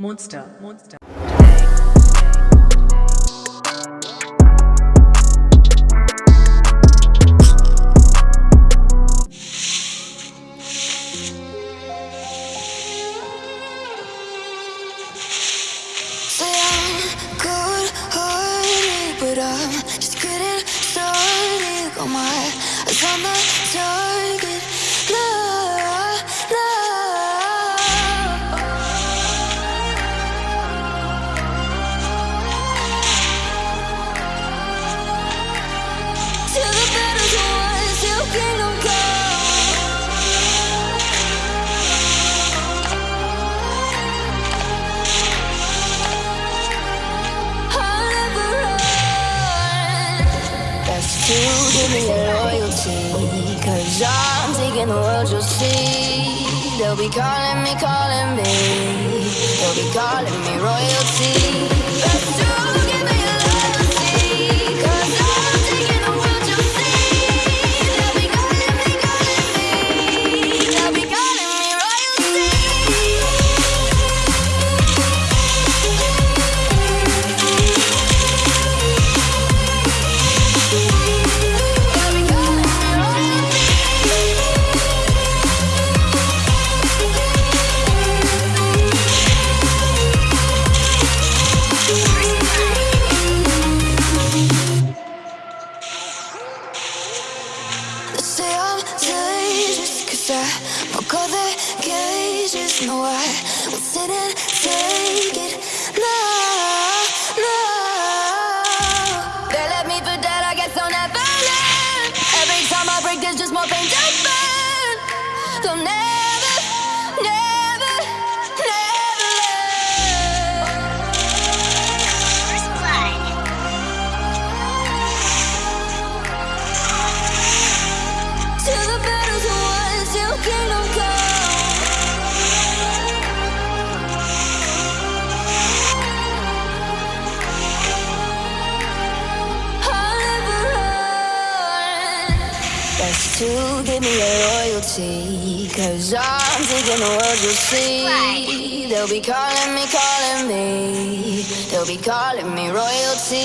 Monster, Monster. I'm just getting started. Got my eyes on the target. Give me your loyalty. Cause I'm taking the world, you'll see. They'll be calling me, calling me. They'll be calling me royalty. Broke all the cages No, I will sit and take it. No, to give me your loyalty. Cause I'm taking the world, you'll see. They'll be calling me, calling me. They'll be calling me royalty.